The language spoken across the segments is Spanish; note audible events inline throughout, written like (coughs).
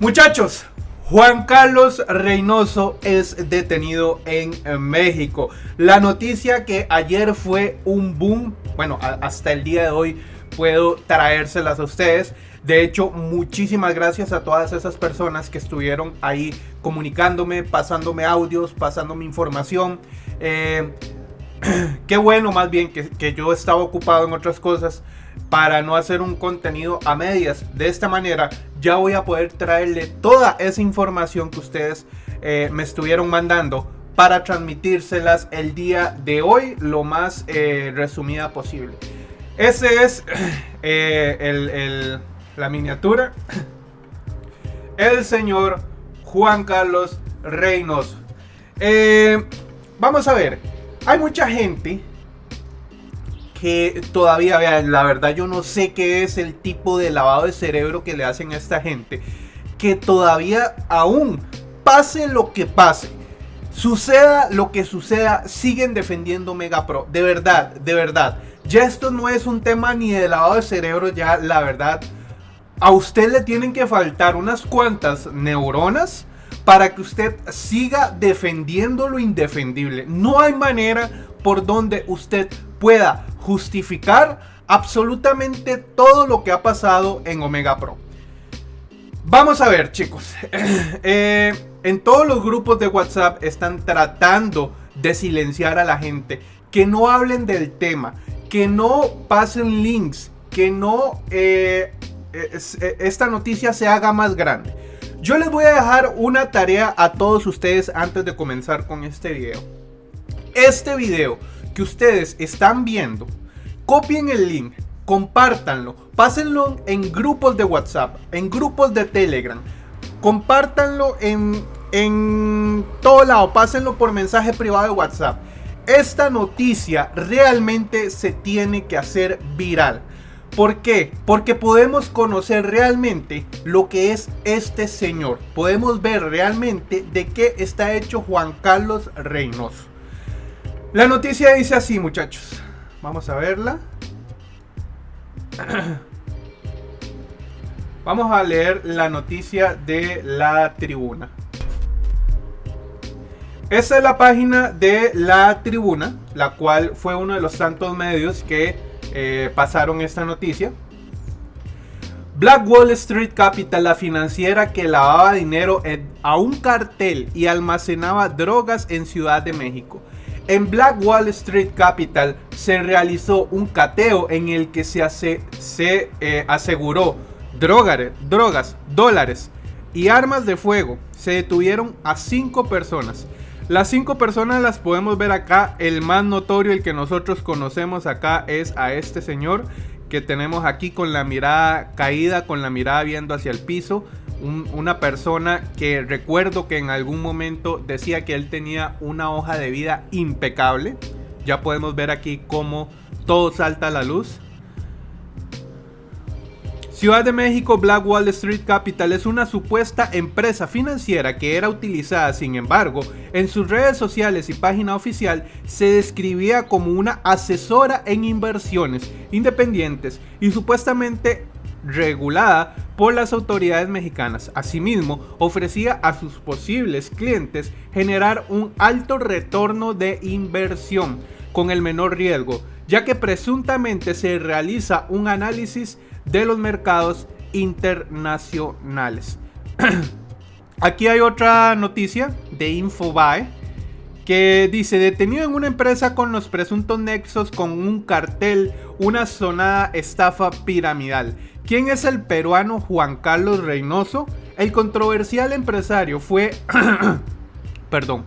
Muchachos, Juan Carlos Reynoso es detenido en México. La noticia que ayer fue un boom, bueno, hasta el día de hoy puedo traérselas a ustedes. De hecho, muchísimas gracias a todas esas personas que estuvieron ahí comunicándome, pasándome audios, pasándome información. Eh, (clears throat) qué bueno más bien que, que yo estaba ocupado en otras cosas para no hacer un contenido a medias. De esta manera ya voy a poder traerle toda esa información que ustedes eh, me estuvieron mandando para transmitírselas el día de hoy lo más eh, resumida posible. Ese es (clears throat) eh, la miniatura. (clears throat) El señor Juan Carlos Reynoso. vamos a ver. Hay mucha gente que todavía, vean, la verdad yo no sé qué es el tipo de lavado de cerebro que le hacen a esta gente, que todavía aún pase lo que pase, suceda lo que suceda, siguen defendiendo Mega Pro, de verdad, de verdad. Ya esto no es un tema ni de lavado de cerebro, ya la verdad, a usted le tienen que faltar unas cuantas neuronas para que usted siga defendiendo lo indefendible. No hay manera por donde usted pueda justificar absolutamente todo lo que ha pasado en Omega Pro. Vamos a ver, chicos. (clears throat) Eh, en todos los grupos de WhatsApp están tratando de silenciar a la gente. Que no hablen del tema. Que no pasen links. Que no eh, eh, esta noticia se haga más grande. Yo les voy a dejar una tarea a todos ustedes antes de comenzar con este video. Este video que ustedes están viendo copien el link, compártanlo, pásenlo en grupos de WhatsApp, en grupos de Telegram, compártanlo en, en todo lado, pásenlo por mensaje privado de WhatsApp. Esta noticia realmente se tiene que hacer viral. ¿Por qué? Porque podemos conocer realmente lo que es este señor. Podemos ver realmente de qué está hecho Juan Carlos Reynoso. La noticia dice así, muchachos. Vamos a verla. (clears throat) Vamos a leer la noticia de la tribuna. Esta es la página de la tribuna, la cual fue uno de los tantos medios que eh, pasaron esta noticia. Black Wall Street Capital, la financiera que lavaba dinero a un cartel y almacenaba drogas en Ciudad de México. En Black Wall Street Capital se realizó un cateo en el que se, eh, aseguró drogas, dólares y armas de fuego. Se detuvieron a cinco personas. Las cinco personas las podemos ver acá. El más notorio, el que nosotros conocemos acá, es a este señor que tenemos aquí con la mirada caída, con la mirada viendo hacia el piso una persona que recuerdo que en algún momento decía que él tenía una hoja de vida impecable. Ya podemos ver aquí cómo todo salta a la luz. Ciudad de México Black Wall Street Capital es una supuesta empresa financiera que era utilizada, sin embargo, en sus redes sociales y página oficial se describía como una asesora en inversiones independientes y supuestamente regulada por las autoridades mexicanas. Asimismo, ofrecía a sus posibles clientes generar un alto retorno de inversión con el menor riesgo, ya que presuntamente se realiza un análisis de los mercados internacionales. (clears throat) Aquí hay otra noticia de Infobae que dice detenido en una empresa con los presuntos nexos con un cartel, una sonada estafa piramidal. ¿Quién es el peruano Juan Carlos Reynoso? El controversial empresario fue, (clears throat) perdón,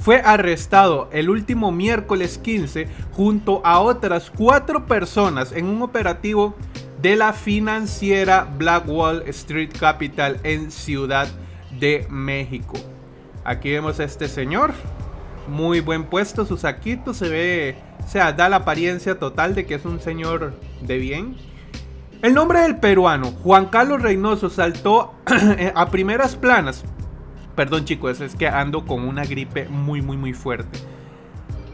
fue arrestado el último miércoles 15 junto a otras cuatro personas en un operativo de la financiera Black Wall Street Capital en Ciudad de México. Aquí vemos a este señor, muy buen puesto, su saquito se ve, o sea, da la apariencia total de que es un señor de bien. El nombre del peruano, Juan Carlos Reynoso, saltó (clears throat) a primeras planas. Perdón chicos, es que ando con una gripe muy muy muy fuerte.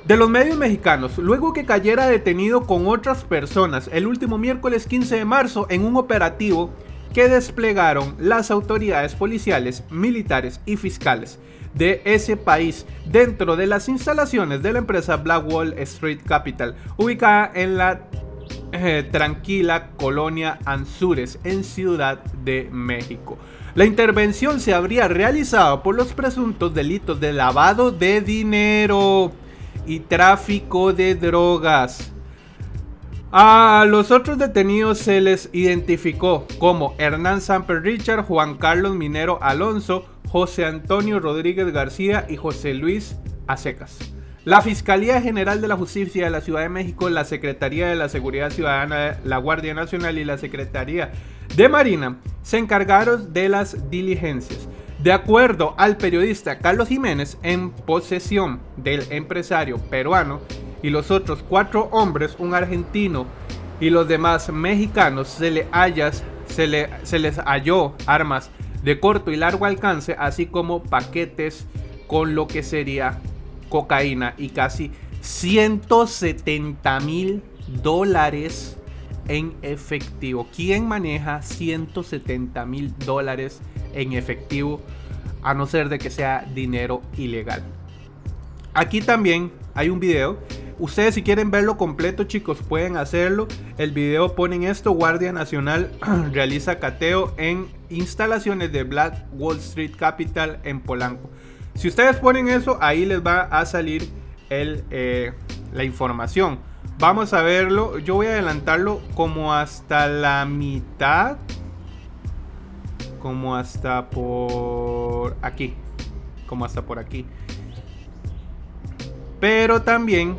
De los medios mexicanos, luego que cayera detenido con otras personas el último miércoles 15 de marzo en un operativo que desplegaron las autoridades policiales, militares y fiscales de ese país dentro de las instalaciones de la empresa Blackwall Street Capital, ubicada en la eh, tranquila colonia Anzures en Ciudad de México. La intervención se habría realizado por los presuntos delitos de lavado de dinero y tráfico de drogas. A los otros detenidos se les identificó como Hernán Samper Richard, Juan Carlos Minero Alonso, José Antonio Rodríguez García y José Luis Acecas. La Fiscalía General de la Justicia de la Ciudad de México, la Secretaría de la Seguridad Ciudadana, la Guardia Nacional y la Secretaría de Marina se encargaron de las diligencias. De acuerdo al periodista Carlos Jiménez, en posesión del empresario peruano y los otros cuatro hombres, un argentino y los demás mexicanos, se, le se, les halló armas de corto y largo alcance, así como paquetes con lo que sería cocaína y casi 170 mil dólares en efectivo. ¿Quién maneja 170 mil dólares en efectivo? A no ser de que sea dinero ilegal. Aquí también hay un video. Ustedes si quieren verlo completo chicos pueden hacerlo. El video ponen esto. Guardia Nacional (clears throat) realiza cateo en instalaciones de Black Wall Street Capital en Polanco. Si ustedes ponen eso, ahí les va a salir eh, la información. Vamos a verlo. Yo voy a adelantarlo como hasta la mitad. Como hasta por aquí. Como hasta por aquí. Pero también,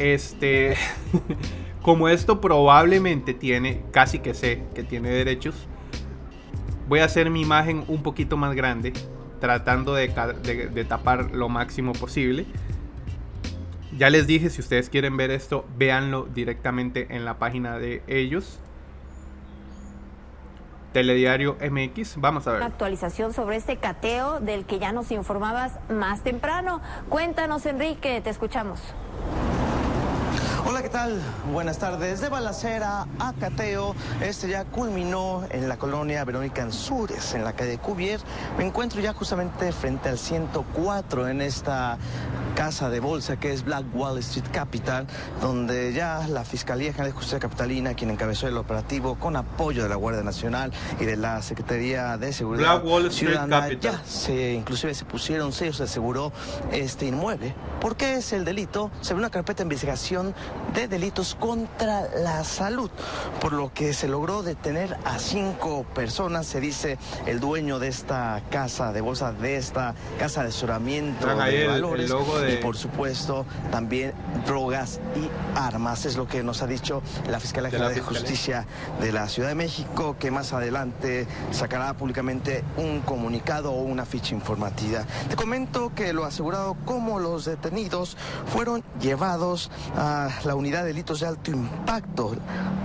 este, (laughs) como esto probablemente tiene, casi que sé que tiene derechos, voy a hacer mi imagen un poquito más grande tratando de, tapar lo máximo posible. Ya les dije, si ustedes quieren ver esto, véanlo directamente en la página de ellos. Telediario MX, vamos a ver. Actualización sobre este cateo del que ya nos informabas más temprano. Cuéntanos, Enrique, te escuchamos. Hola, ¿qué tal? Buenas tardes. De balacera a cateo, este ya culminó en la colonia Verónica Ansures, en la calle Cuvier. Me encuentro ya justamente frente al 104 en esta casa de bolsa que es Black Wall Street Capital, donde ya la Fiscalía General de Justicia Capitalina, quien encabezó el operativo con apoyo de la Guardia Nacional y de la Secretaría de Seguridad Black Wall Street Capital. ya se, inclusive se pusieron sellos, se aseguró este inmueble. ¿Por qué es el delito? Se ve una carpeta de investigación de delitos contra la salud, por lo que se logró detener a cinco personas, se dice el dueño de esta casa de bolsa, de esta casa de asesoramiento de valores, y por supuesto también drogas y armas, es lo que nos ha dicho la Fiscalía General de, Justicia de la Ciudad de México, que más adelante sacará públicamente un comunicado o una ficha informativa. Te comento que lo asegurado como los detenidos fueron llevados a la unidad de delitos de alto impacto,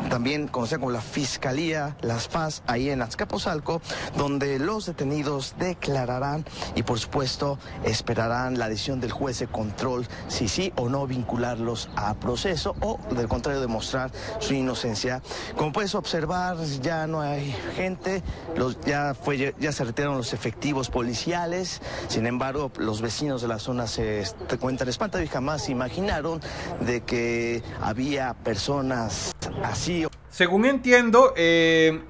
también conocida como la Fiscalía, las FAS, ahí en Azcapotzalco, donde los detenidos declararán y por supuesto esperarán la decisión del juez de control si sí o no vincularlos a proceso o del contrario demostrar su inocencia. Como puedes observar, ya no hay gente, los, ya, fue, ya se retiraron los efectivos policiales, sin embargo los vecinos de la zona se espantados y jamás imaginaron de que había personas así. Según entiendo, eh,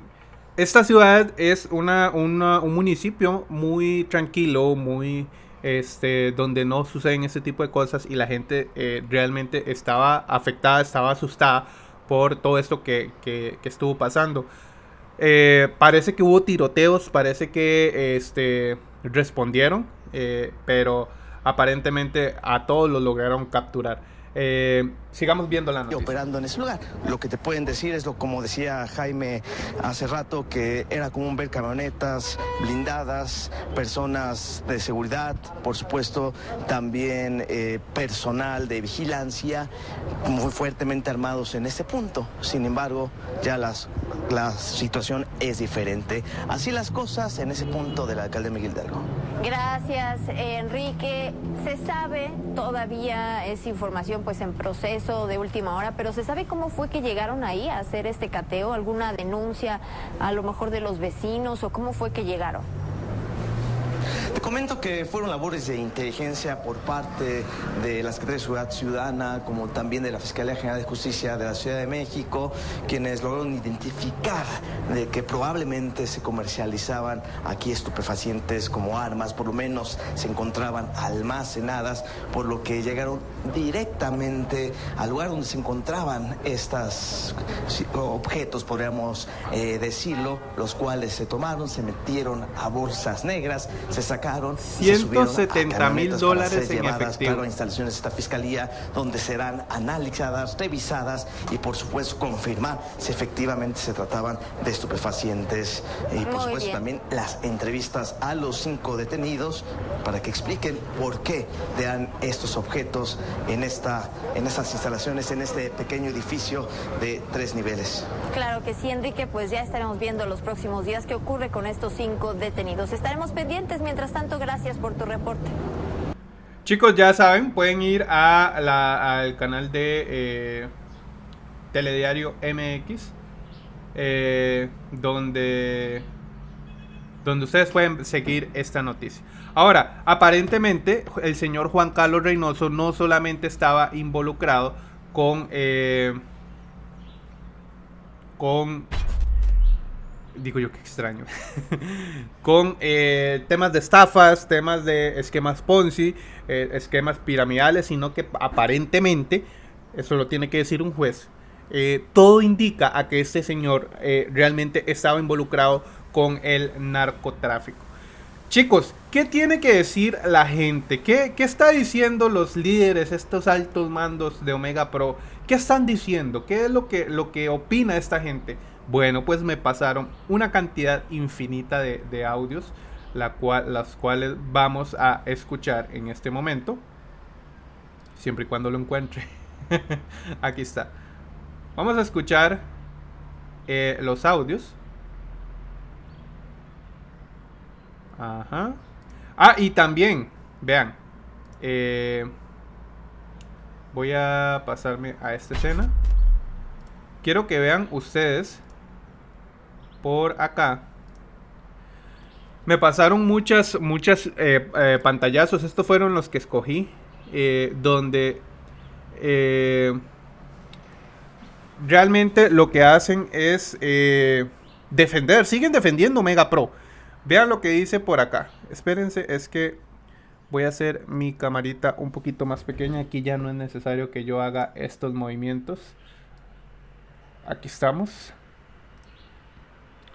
esta ciudad es una, un municipio muy tranquilo, muy este, donde no suceden ese tipo de cosas y la gente eh, realmente estaba afectada, estaba asustada por todo esto que, estuvo pasando. Eh, parece que hubo tiroteos, parece que este, respondieron, pero aparentemente a todos los lograron capturar. Eh, sigamos viendo la noticia. Operando en ese lugar. Lo que te pueden decir es lo como decía Jaime hace rato, que era común ver camionetas blindadas, personas de seguridad, por supuesto, también eh, personal de vigilancia, muy fuertemente armados en este punto. Sin embargo, ya las, la situación es diferente. Así las cosas en ese punto del alcalde Miguel Hidalgo. Gracias, Enrique. Se sabe, todavía es información pues en proceso de última hora, pero ¿se sabe cómo fue que llegaron ahí a hacer este cateo? ¿Alguna denuncia a lo mejor de los vecinos o cómo fue que llegaron? Te comento que fueron labores de inteligencia por parte de la Secretaría de Seguridad Ciudadana, como también de la Fiscalía General de Justicia de la Ciudad de México, quienes lograron identificar de que probablemente se comercializaban aquí estupefacientes como armas, por lo menos se encontraban almacenadas, por lo que llegaron directamente al lugar donde se encontraban estos objetos, podríamos eh, decirlo, los cuales se tomaron, se metieron a bolsas negras, se sacaron 170 mil dólares en efectivo. Claro, instalaciones de esta fiscalía donde serán analizadas, revisadas y por supuesto confirmar si efectivamente se trataban de estupefacientes y por supuesto también las entrevistas a los cinco detenidos para que expliquen por qué dan estos objetos en esta en estas instalaciones en este pequeño edificio de tres niveles. Claro que sí, Enrique, pues ya estaremos viendo los próximos días qué ocurre con estos cinco detenidos. Estaremos pendientes Mientras tanto, gracias por tu reporte. Chicos, ya saben, pueden ir al canal de eh, Telediario MX, eh, donde, donde ustedes pueden seguir esta noticia. Ahora, aparentemente, el señor Juan Carlos Reynoso no solamente estaba involucrado con, eh, con digo yo que extraño, (laughs) con eh, temas de estafas, temas de esquemas Ponzi, eh, esquemas piramidales, sino que aparentemente, eso lo tiene que decir un juez, eh, todo indica a que este señor realmente estaba involucrado con el narcotráfico. Chicos, ¿qué tiene que decir la gente? ¿Qué, ¿Qué, está diciendo los líderes, estos altos mandos de Omega Pro? ¿Qué están diciendo? ¿Qué es lo que, lo que opina esta gente? Bueno, pues me pasaron una cantidad infinita de, audios, la cual, las cuales vamos a escuchar en este momento. Siempre y cuando lo encuentre. (laughs) Aquí está. Vamos a escuchar eh, los audios. Ajá. Ah, y también, vean. Eh, voy a pasarme a esta escena. Quiero que vean ustedes por acá. Me pasaron muchas, muchas eh, eh, pantallazos. Estos fueron los que escogí. Eh, donde realmente lo que hacen es defender. Siguen defendiendo Mega Pro. Vean lo que dice por acá. Espérense, es que voy a hacer mi camarita un poquito más pequeña. Aquí ya no es necesario que yo haga estos movimientos. Aquí estamos.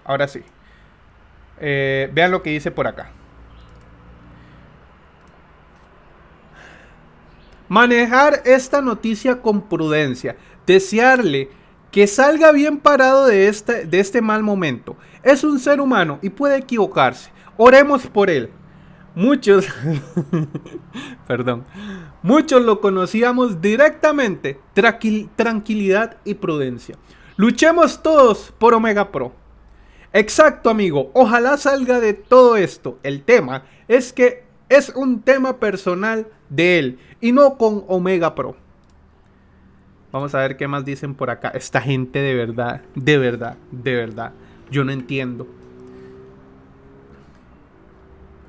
Ahora sí. Eh, vean lo que dice por acá. Manejar esta noticia con prudencia. Desearle que salga bien parado de este, de este mal momento. Es un ser humano y puede equivocarse. Oremos por él. Muchos, (laughs) perdón, muchos lo conocíamos directamente. tranquilidad y prudencia. Luchemos todos por Omega Pro. Exacto, amigo. Ojalá salga de todo esto. El tema es que es un tema personal de él y no con Omega Pro. Vamos a ver qué más dicen por acá. Esta gente de verdad, de verdad, de verdad. Yo no entiendo.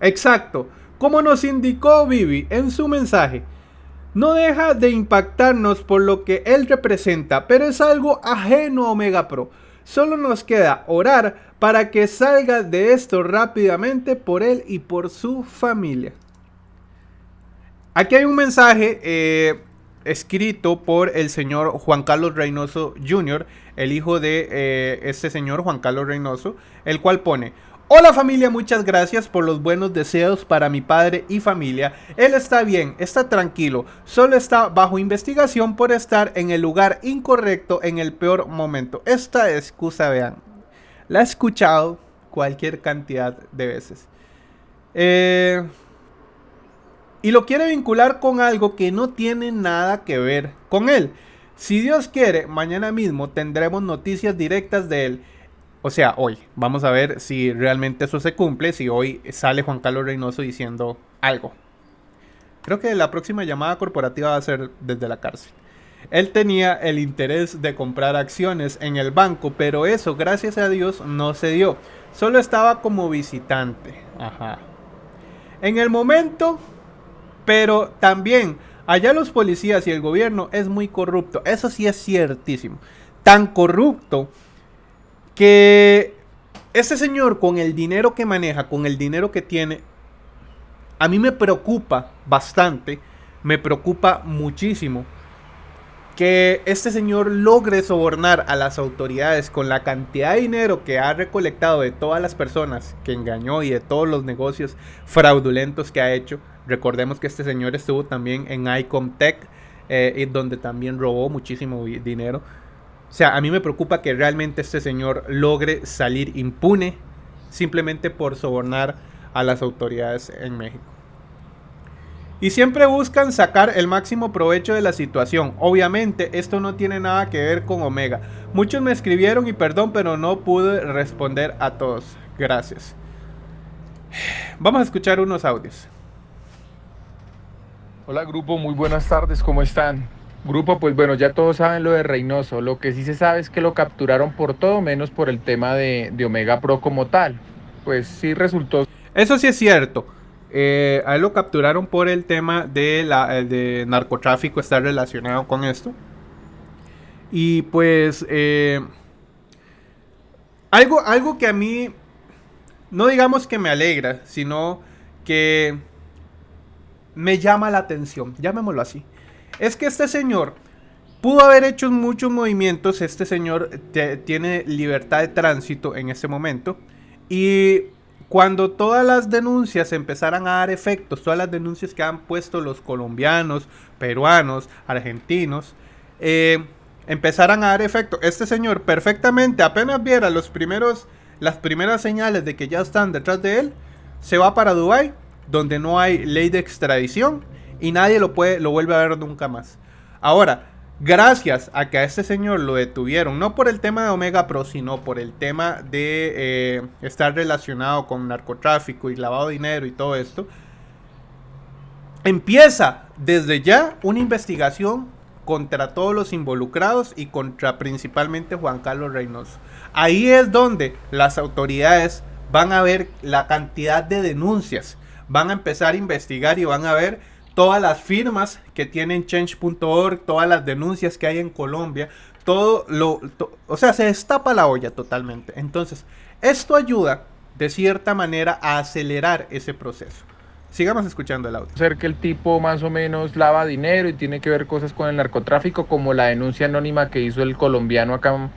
Exacto. Como nos indicó Vivi en su mensaje, no deja de impactarnos por lo que él representa, pero es algo ajeno a Omega Pro. Solo nos queda orar para que salga de esto rápidamente por él y por su familia. Aquí hay un mensaje eh, escrito por el señor Juan Carlos Reynoso Jr., el hijo de eh, este señor Juan Carlos Reynoso, el cual pone, Hola familia, muchas gracias por los buenos deseos para mi padre y familia. Él está bien, está tranquilo, solo está bajo investigación por estar en el lugar incorrecto en el peor momento. Esta excusa, vean, la he escuchado cualquier cantidad de veces. Eh, y lo quiere vincular con algo que no tiene nada que ver con él. Si Dios quiere, mañana mismo tendremos noticias directas de él. O sea, hoy. Vamos a ver si realmente eso se cumple, si hoy sale Juan Carlos Reynoso diciendo algo. Creo que la próxima llamada corporativa va a ser desde la cárcel. Él tenía el interés de comprar acciones en el banco, pero eso, gracias a Dios, no se dio. Solo estaba como visitante. Ajá. En el momento, pero también allá los policías y el gobierno es muy corrupto. Eso sí es ciertísimo. Tan corrupto que este señor con el dinero que maneja, con el dinero que tiene, a mí me preocupa bastante, me preocupa muchísimo que este señor logre sobornar a las autoridades con la cantidad de dinero que ha recolectado de todas las personas que engañó y de todos los negocios fraudulentos que ha hecho. Recordemos que este señor estuvo también en Icomtech, eh, donde también robó muchísimo dinero. O sea, a mí me preocupa que realmente este señor logre salir impune simplemente por sobornar a las autoridades en México. Y siempre buscan sacar el máximo provecho de la situación. Obviamente esto no tiene nada que ver con Omega. Muchos me escribieron y perdón, pero no pude responder a todos. Gracias. Vamos a escuchar unos audios. Hola grupo, muy buenas tardes, ¿cómo están? Grupo, pues bueno, ya todos saben lo de Reynoso. Lo que sí se sabe es que lo capturaron por todo menos por el tema de, de Omega Pro como tal. Pues sí resultó. Eso sí es cierto. Eh, a él lo capturaron por el tema de, la, eh, de narcotráfico, está relacionado con esto. Y pues eh, algo, algo que a mí, no digamos que me alegra, sino que me llama la atención, llamémoslo así. Es que este señor pudo haber hecho muchos movimientos, este señor tiene libertad de tránsito en este momento. Y cuando todas las denuncias empezaran a dar efectos, todas las denuncias que han puesto los colombianos, peruanos, argentinos, eh, empezaran a dar efecto. Este señor perfectamente, apenas viera los primeros, las primeras señales de que ya están detrás de él, se va para Dubai, donde no hay ley de extradición y nadie lo puede, lo vuelve a ver nunca más. Ahora, gracias a que a este señor lo detuvieron, no por el tema de Omega Pro, sino por el tema de eh, estar relacionado con narcotráfico y lavado de dinero y todo esto, empieza desde ya una investigación contra todos los involucrados y contra principalmente Juan Carlos Reynoso. Ahí es donde las autoridades van a ver la cantidad de denuncias, van a empezar a investigar y van a ver todas las firmas que tienen change.org, todas las denuncias que hay en Colombia, todo lo, o sea, se destapa la olla totalmente. Entonces, esto ayuda de cierta manera a acelerar ese proceso. Sigamos escuchando el audio. Ser que el tipo más o menos lava dinero y tiene que ver cosas con el narcotráfico, como la denuncia anónima que hizo el colombiano acá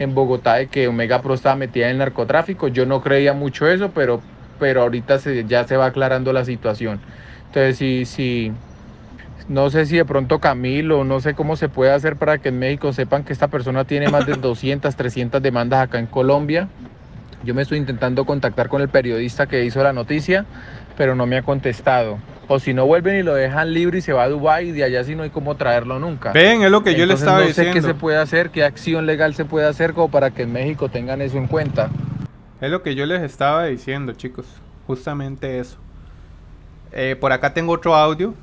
en Bogotá de que Omega Pro estaba metida en el narcotráfico. Yo no creía mucho eso, pero, pero ahorita se, ya se va aclarando la situación. Entonces, si, si, no sé si de pronto Camilo, no sé cómo se puede hacer para que en México sepan que esta persona tiene más de (coughs) 200, 300 demandas acá en Colombia. Yo me estoy intentando contactar con el periodista que hizo la noticia, pero no me ha contestado. O si no vuelven y lo dejan libre y se va a Dubái y de allá si no hay cómo traerlo nunca. Ven, es lo que yo le estaba no diciendo. sé qué se puede hacer, qué acción legal se puede hacer como para que en México tengan eso en cuenta. Es lo que yo les estaba diciendo, chicos. Justamente eso. Eh, por acá tengo otro audio.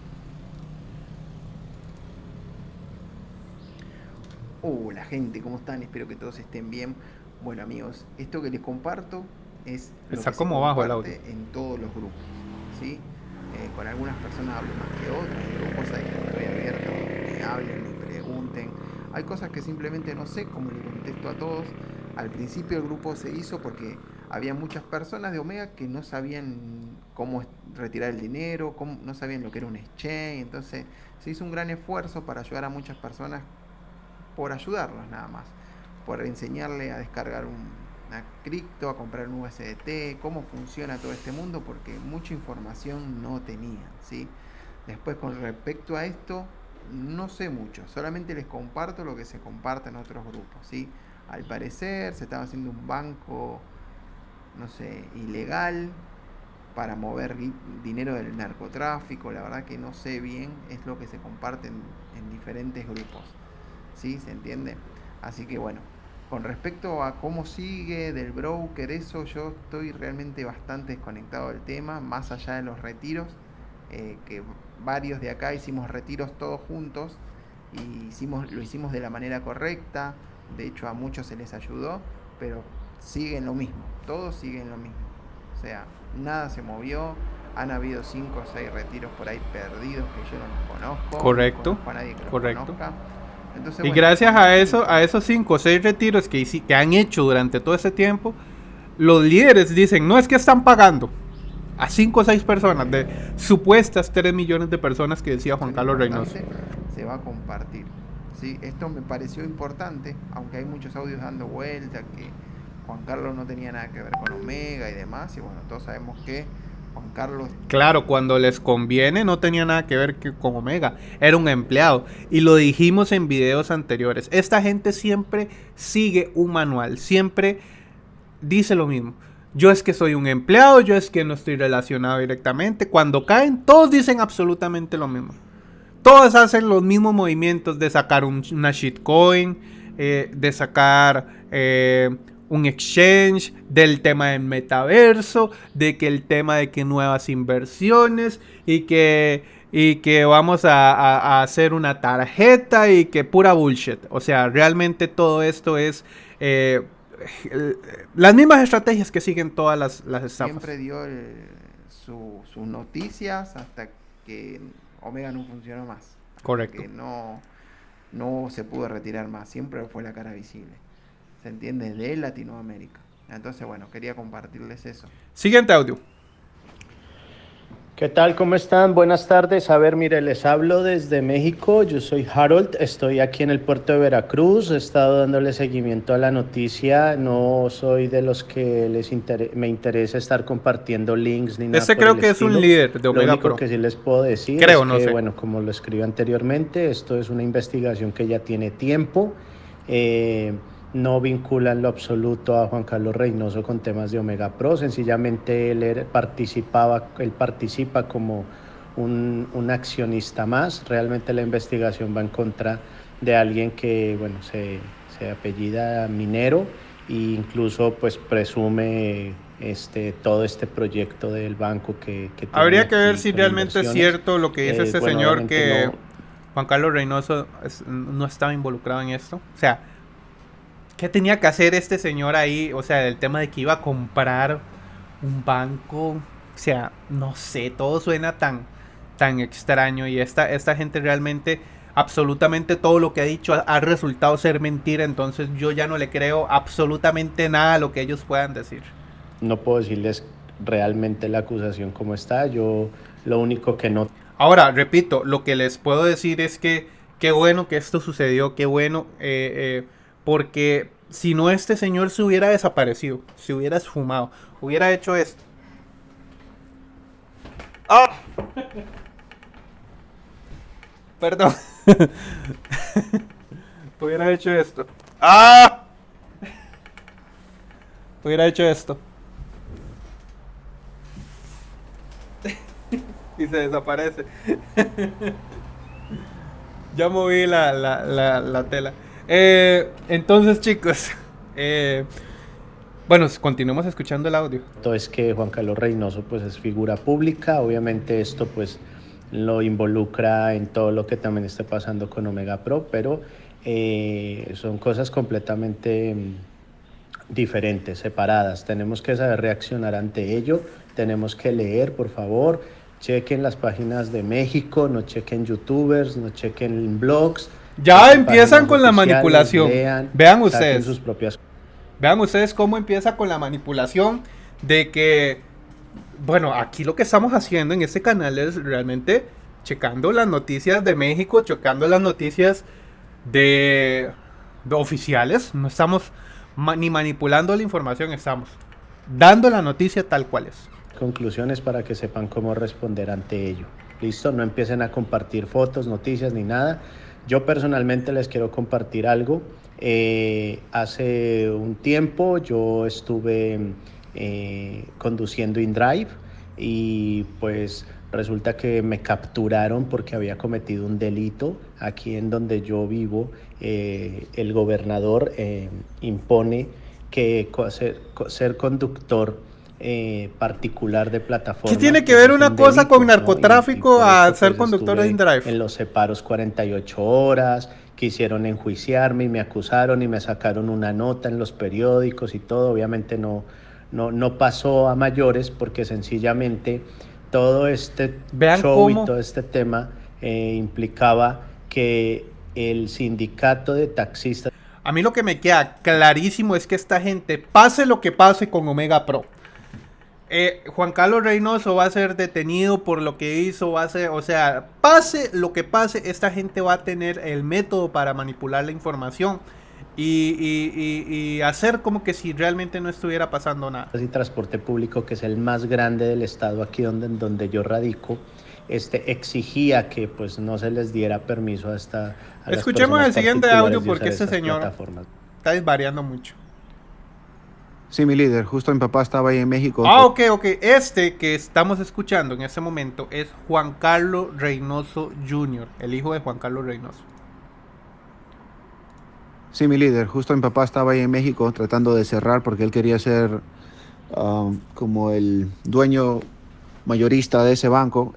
Hola gente, ¿cómo están? Espero que todos estén bien. Bueno amigos, esto que les comparto es lo Está como bajo el audio. en todos los grupos, ¿sí? Eh, con algunas personas hablo más que otras, grupos hay que estoy abierto, me hablen, me pregunten. Hay cosas que simplemente no sé cómo le contesto a todos. Al principio el grupo se hizo porque había muchas personas de Omega que no sabían cómo retirar el dinero, no sabían lo que era un exchange, entonces se hizo un gran esfuerzo para ayudar a muchas personas por ayudarlos nada más, por enseñarle a descargar un, una cripto, a comprar un USDT, cómo funciona todo este mundo, porque mucha información no tenían, ¿sí? Después con respecto a esto, no sé mucho, solamente les comparto lo que se comparte en otros grupos, ¿sí? Al parecer se estaba haciendo un banco no sé, ilegal para mover dinero del narcotráfico, la verdad que no sé bien, es lo que se comparte en, diferentes grupos, ¿sí? ¿Se entiende? Así que bueno, con respecto a cómo sigue del broker, eso yo estoy realmente bastante desconectado del tema, más allá de los retiros, eh, que varios de acá hicimos retiros todos juntos y hicimos, lo hicimos de la manera correcta, de hecho a muchos se les ayudó, pero siguen lo mismo, todos siguen lo mismo. O sea, nada se movió, han habido cinco o seis retiros por ahí perdidos que yo no los conozco. Correcto. No nadie que los correcto. conozca y gracias a eso, a esos cinco o seis retiros que, que han hecho durante todo ese tiempo, los líderes dicen, no es que están pagando a cinco o seis personas de supuestas 3 millones de personas que decía Juan Carlos Reynoso. Se va a compartir. Sí, esto me pareció importante, aunque hay muchos audios dando vuelta que Juan Carlos no tenía nada que ver con Omega y demás, y bueno, todos sabemos que Juan Carlos. Claro, cuando les conviene no tenía nada que ver con Omega, era un empleado. Y lo dijimos en videos anteriores. Esta gente siempre sigue un manual, siempre dice lo mismo. Yo es que soy un empleado, yo es que no estoy relacionado directamente. Cuando caen, todos dicen absolutamente lo mismo. Todos hacen los mismos movimientos de sacar una shitcoin, eh, de sacar eh, un exchange, del tema del metaverso, de que el tema de que nuevas inversiones y que, y que vamos a, hacer una tarjeta y que pura bullshit. O sea, realmente todo esto es eh, las mismas estrategias que siguen todas las, las estafas. Siempre dio sus noticias hasta que Omega no funcionó más. Correcto. Que no, no se pudo retirar más. Siempre fue la cara visible se entiende, de Latinoamérica. Entonces, bueno, quería compartirles eso. Siguiente audio. ¿Qué tal? ¿Cómo están? Buenas tardes. A ver, mire, les hablo desde México. Yo soy Harold, estoy aquí en el puerto de Veracruz. He estado dándole seguimiento a la noticia. No soy de los que les me interesa estar compartiendo links ni nada. Este creo que es un líder de Omega Lo único que sí les puedo decir creo, es no que, bueno, como lo escribí anteriormente, esto es una investigación que ya tiene tiempo. Eh, no vincula en lo absoluto a Juan Carlos Reynoso con temas de Omega Pro, sencillamente él participaba, él participa como un, accionista más, realmente la investigación va en contra de alguien que bueno, se, apellida Minero e incluso pues presume este, todo este proyecto del banco que... Habría que ver si realmente es cierto lo que dice este señor que Juan Carlos Reynoso no estaba involucrado en esto. O sea, ¿Qué tenía que hacer este señor ahí? O sea, el tema de que iba a comprar un banco. O sea, no sé, todo suena tan, tan extraño. Y esta, esta gente realmente, absolutamente todo lo que ha dicho ha, resultado ser mentira. Entonces yo ya no le creo absolutamente nada a lo que ellos puedan decir. No puedo decirles realmente la acusación como está. Yo lo único que no... Ahora, repito, lo que les puedo decir es que qué bueno que esto sucedió, qué bueno. Eh, eh, porque si no este señor se hubiera desaparecido, se hubiera esfumado, hubiera hecho esto. ¡Ah! (laughs) Perdón. (laughs) hubiera hecho esto. ¡Ah! (laughs) Hubiera hecho esto. y se desaparece. ya moví la, la, la, la tela. Eh, entonces, chicos, (laughs) eh, bueno, continuemos escuchando el audio. Es que Juan Carlos Reynoso pues es figura pública, obviamente esto pues lo involucra en todo lo que también está pasando con Omega Pro, pero eh, son cosas completamente mm, diferentes, separadas. Tenemos que saber reaccionar ante ello, tenemos que leer, por favor, chequen las páginas de México, no chequen youtubers, no chequen blogs, ya empiezan con la manipulación. Vean ustedes. Sus propias... Vean ustedes cómo empieza con la manipulación de que, bueno, aquí lo que estamos haciendo en este canal es realmente checando las noticias de México, checando las noticias de, oficiales. No estamos ni manipulando la información, estamos dando la noticia tal cual es. Conclusiones para que sepan cómo responder ante ello. Listo, no empiecen a compartir fotos, noticias ni nada yo personalmente les quiero compartir algo. Eh, hace un tiempo yo estuve eh, conduciendo InDrive y pues Resulta que me capturaron porque había cometido un delito. Aquí en donde yo vivo, eh, el gobernador eh, impone que ser, ser conductor eh, particular de plataforma. ¿Qué tiene que ver una cosa con narcotráfico a ser pues, conductor de InDrive? En los separos 48 horas, quisieron enjuiciarme y me acusaron y me sacaron una nota en los periódicos y todo. Obviamente no, no, no pasó a mayores porque sencillamente todo este show y todo este tema eh, implicaba que el sindicato de taxistas... A mí lo que me queda clarísimo es que esta gente, pase lo que pase con Omega Pro, eh, Juan Carlos Reynoso va a ser detenido por lo que hizo, va a ser, o sea, pase lo que pase, esta gente va a tener el método para manipular la información y, hacer como que si realmente no estuviera pasando nada. Y transporte público, que es el más grande del estado aquí donde, donde yo radico, este, exigía que pues no se les diera permiso a esta... Escuchemos el siguiente audio porque este señor está desvariando mucho. Sí, mi líder, justo mi papá estaba ahí en México. Ah, ok, ok. Este que estamos escuchando en este momento es Juan Carlos Reynoso Jr., el hijo de Juan Carlos Reynoso. Sí, mi líder, justo mi papá estaba ahí en México tratando de cerrar porque él quería ser um, como el dueño mayorista de ese banco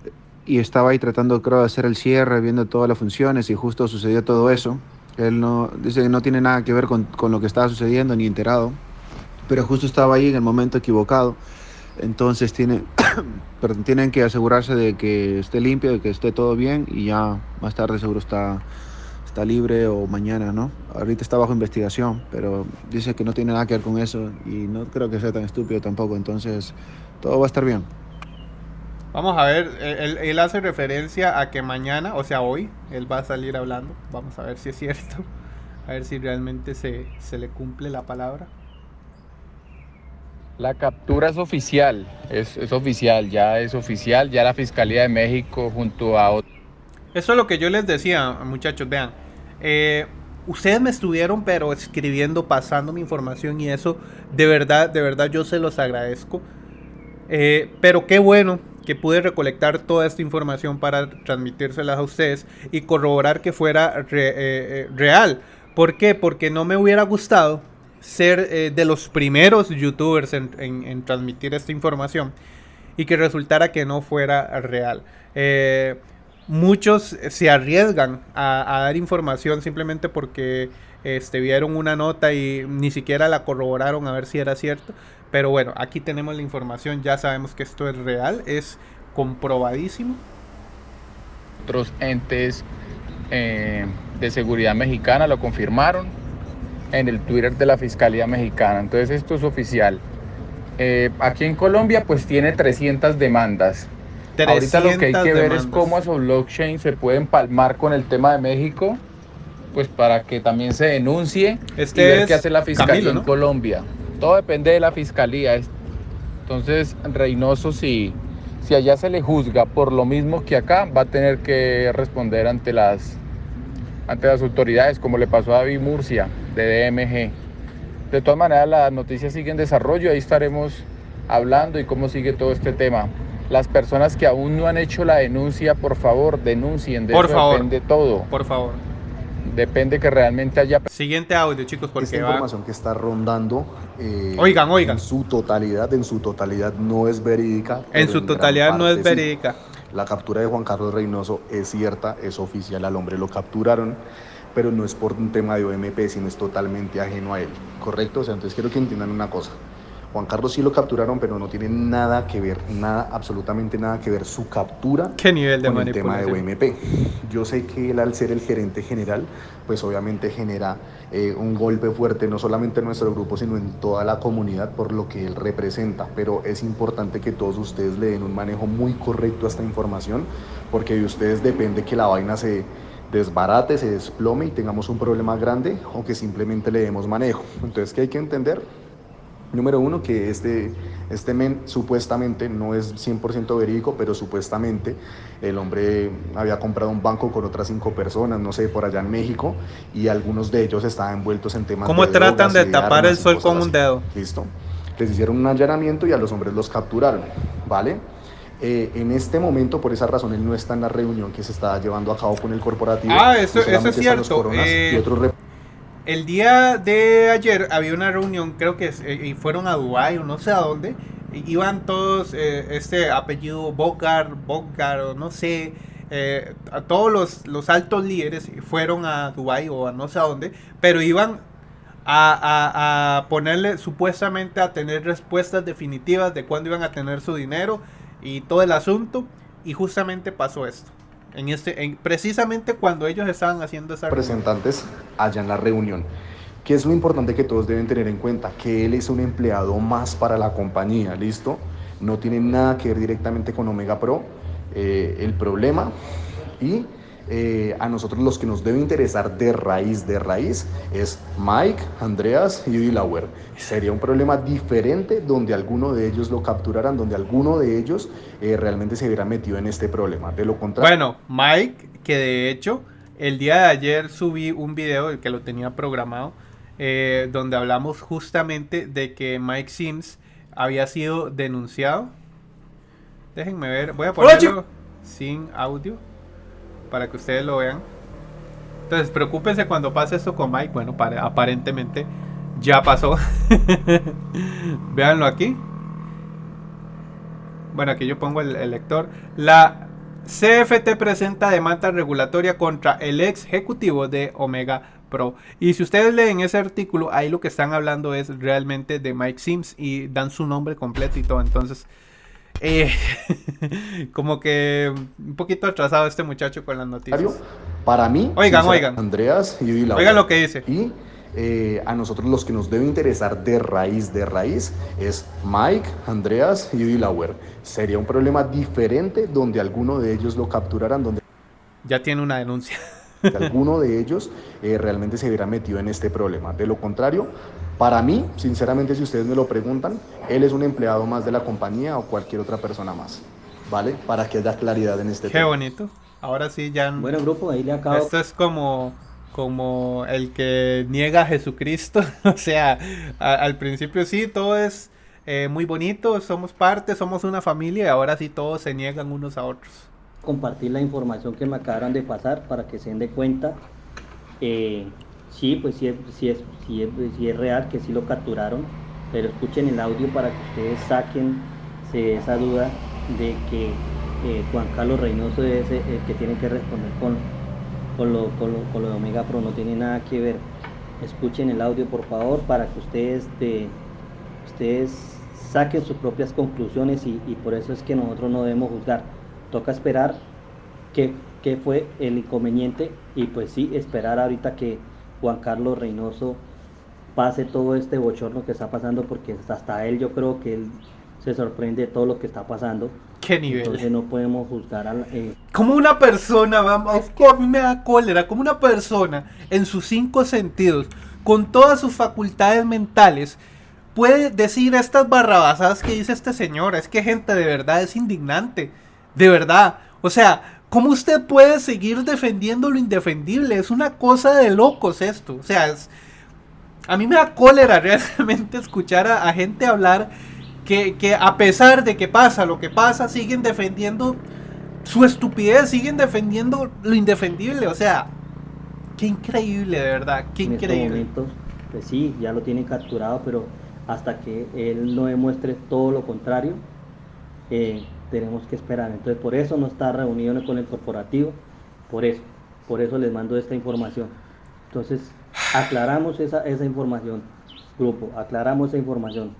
y estaba ahí tratando, creo, de hacer el cierre, viendo todas las funciones y justo sucedió todo eso. Él no, dice que no tiene nada que ver con, con lo que estaba sucediendo ni enterado pero justo estaba ahí en el momento equivocado. Entonces tienen, (coughs) tienen que asegurarse de que esté limpio, de que esté todo bien y ya más tarde seguro está, está libre o mañana, ¿no? Ahorita está bajo investigación, pero dice que no tiene nada que ver con eso y no creo que sea tan estúpido tampoco, entonces todo va a estar bien. Vamos a ver, él, él hace referencia a que mañana, o sea hoy, él va a salir hablando. Vamos a ver si es cierto, (laughs) a ver si realmente se, se le cumple la palabra. La captura es oficial, es, oficial, ya es oficial, ya la Fiscalía de México junto a otros. Eso es lo que yo les decía, muchachos, vean. Eh, ustedes me estuvieron pero escribiendo, pasando mi información y eso, de verdad, de verdad yo se los agradezco. Eh, pero qué bueno que pude recolectar toda esta información para transmitírselas a ustedes y corroborar que fuera eh, real. ¿Por qué? Porque no me hubiera gustado ser eh, de los primeros youtubers en, transmitir esta información y que resultara que no fuera real. Eh, muchos se arriesgan a, dar información simplemente porque este, vieron una nota y ni siquiera la corroboraron a ver si era cierto. Pero bueno, aquí tenemos la información, ya sabemos que esto es real, es comprobadísimo. Otros entes eh, de seguridad mexicana lo confirmaron en el Twitter de la Fiscalía Mexicana. Entonces esto es oficial. Eh, aquí en Colombia pues tiene 300 demandas. Ahorita lo que hay que ver es cómo esos blockchain se pueden palmar con el tema de México, pues para que también se denuncie este y ver qué hace la Fiscalía en Colombia. Todo depende de la Fiscalía. Entonces Reynoso si, si allá se le juzga por lo mismo que acá, va a tener que responder ante las ante las autoridades, como le pasó a David Murcia de DMG. De todas maneras, las noticias siguen en desarrollo, ahí estaremos hablando y cómo sigue todo este tema. Las personas que aún no han hecho la denuncia, por favor, denuncien. De por favor. Depende todo. Por favor. Depende que realmente haya. Siguiente audio, chicos, porque Esta información que está rondando. Eh, oigan, oigan. En su totalidad, en su totalidad no es verídica. En su totalidad no es verídica. La captura de Juan Carlos Reynoso es cierta, es oficial, al hombre lo capturaron, pero no es por un tema de OMP, sino es totalmente ajeno a él, ¿correcto? O sea, entonces quiero que entiendan una cosa. Juan Carlos sí lo capturaron, pero no tiene nada que ver, nada, absolutamente nada que ver su captura ¿Qué nivel de con el tema de OMP. Yo sé que él al ser el gerente general, pues obviamente genera eh, un golpe fuerte, no solamente en nuestro grupo, sino en toda la comunidad por lo que él representa. Pero es importante que todos ustedes le den un manejo muy correcto a esta información, porque de ustedes depende que la vaina se desbarate, se desplome y tengamos un problema grande o que simplemente le demos manejo. Entonces, ¿qué hay que entender? Número uno, que este, este men supuestamente no es 100% verídico, pero supuestamente el hombre había comprado un banco con otras cinco personas, no sé, por allá en México, y algunos de ellos estaban envueltos en temas ¿Cómo tratan de tapar el sol con un dedo? Listo. Les hicieron un allanamiento y a los hombres los capturaron, ¿vale? Eh, en este momento, por esa razón, él no está en la reunión que se está llevando a cabo con el corporativo. Ah, eso, Y es cierto. Coronas Eh, y otros el día de ayer había una reunión, creo que eh, y fueron a Dubái o no sé a dónde. Iban todos, eh, este apellido Bogar, Bogar o no sé, eh, a todos los, los altos líderes fueron a Dubái o a no sé a dónde, pero iban a, a- a ponerle supuestamente a tener respuestas definitivas de cuándo iban a tener su dinero y todo el asunto. Y justamente pasó esto. En este, en, precisamente cuando ellos estaban haciendo esa representantes allá en la reunión. ¿Qué es lo importante que todos deben tener en cuenta? Que él es un empleado más para la compañía, ¿listo? No tiene nada que ver directamente con Omega Pro. eh, el problema y eh, a nosotros los que nos debe interesar de raíz, de raíz, es Mike, Andreas y Delaware. Sería un problema diferente donde alguno de ellos lo capturaran, donde alguno de ellos eh, realmente se hubiera metido en este problema. De lo contrario... Bueno, Mike, que de hecho el día de ayer subí un video, el que lo tenía programado, eh, donde hablamos justamente de que Mike Sims había sido denunciado. Déjenme ver, voy a ponerlo sin audio para que ustedes lo vean. Entonces, preocúpense cuando pase esto con Mike. Bueno, para- aparentemente ya pasó. (laughs) Véanlo aquí. Bueno, aquí yo pongo el, el lector. La CFT presenta demanda regulatoria contra el ex ejecutivo de Omega Pro. Y si ustedes leen ese artículo, ahí lo que están hablando es realmente de Mike Sims y dan su nombre completo y todo. Entonces, eh, (laughs) como que un poquito atrasado este muchacho con las noticias. Para mí, Oigan, oigan. Andreas y. Oigan lo que dice. Y eh, a nosotros los que nos debe interesar de raíz, de raíz, es Mike, Andreas y Delaware. Sería un problema diferente donde alguno de ellos lo capturaran, donde Ya tiene una denuncia. (laughs) alguno de (laughs) ellos eh, realmente se hubiera metido en este problema. De lo contrario, para mí, sinceramente, si ustedes me lo preguntan, él es un empleado más de la compañía o cualquier otra persona más. ¿Vale? Para que haya claridad en este Qué tema. bonito. Ahora sí ya... Bueno, grupo, ahí le acabo. Esto es como, como el que niega a Jesucristo. (laughs) o sea, a- al principio sí, todo es eh, muy bonito, somos parte, somos una familia y ahora sí todos se niegan unos a otros. compartir la información que me acabaron de pasar para que se den de cuenta. Eh, sí, pues sí es, sí, es, sí, es, sí es real que sí lo capturaron, pero escuchen el audio para que ustedes saquen esa duda de que eh, Juan Carlos Reynoso es el el que tiene que responder con, con, lo, con, lo, con lo de Omega Pro, no tiene nada que ver. Escuchen el audio por favor para que ustedes, de, ustedes saquen sus propias conclusiones y, y por eso es que nosotros no debemos juzgar. Toca esperar qué, qué fue el inconveniente y pues sí, esperar ahorita que Juan Carlos Reynoso pase todo este bochorno que está pasando porque hasta él yo creo que él se sorprende de todo lo que está pasando. ¿Qué nivel? Entonces no podemos juzgar a la- eh, Como una persona, vamos, a mí me da cólera, como una persona en sus cinco sentidos, con todas sus facultades mentales, puede decir estas barrabasadas que dice este señor. Es que gente, de verdad, es indignante. De verdad. O sea, ¿cómo usted puede seguir defendiendo lo indefendible? Es una cosa de locos esto. O sea, es... A mí me da cólera (laughs) realmente escuchar a, a gente hablar que, que a pesar de que pasa lo que pasa, siguen defendiendo su estupidez, siguen defendiendo lo indefendible. O sea, qué increíble, de verdad, qué en estos increíble. momentos. Pues sí, ya lo tienen capturado, pero hasta que él no demuestre todo lo contrario, eh, tenemos que esperar. Entonces por eso no está reunido con el corporativo, por eso, por eso les mando esta información. Entonces aclaramos esa, esa información, grupo, aclaramos esa información.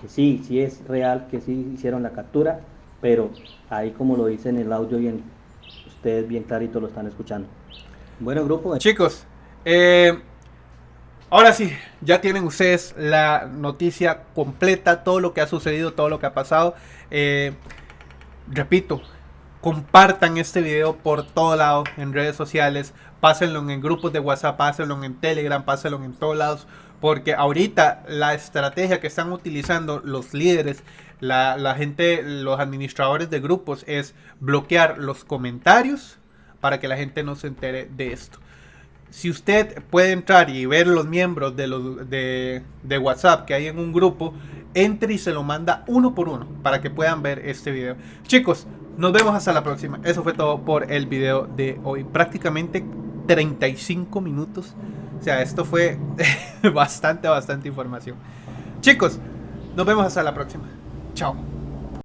Que sí, sí es real, que sí hicieron la captura, pero ahí como lo dice en el audio bien, ustedes bien clarito lo están escuchando. Bueno, grupo, Chicos, eh, ahora sí, ya tienen ustedes la noticia completa, todo lo que ha sucedido, todo lo que ha pasado. Eh, repito, compartan este video por todo lado en redes sociales, pásenlo en grupos de WhatsApp, pásenlo en Telegram, pásenlo en todos lados, porque ahorita la estrategia que están utilizando los líderes, la, la gente, los administradores de grupos es bloquear los comentarios para que la gente no se entere de esto. Si usted puede entrar y ver los miembros de, los, de, WhatsApp que hay en un grupo, entre y se lo manda uno por uno para que puedan ver este video. Chicos, nos vemos hasta la próxima. Eso fue todo por el video de hoy. Prácticamente 35 minutos. O sea, esto fue (laughs) bastante, bastante información. Chicos, nos vemos hasta la próxima. Chao.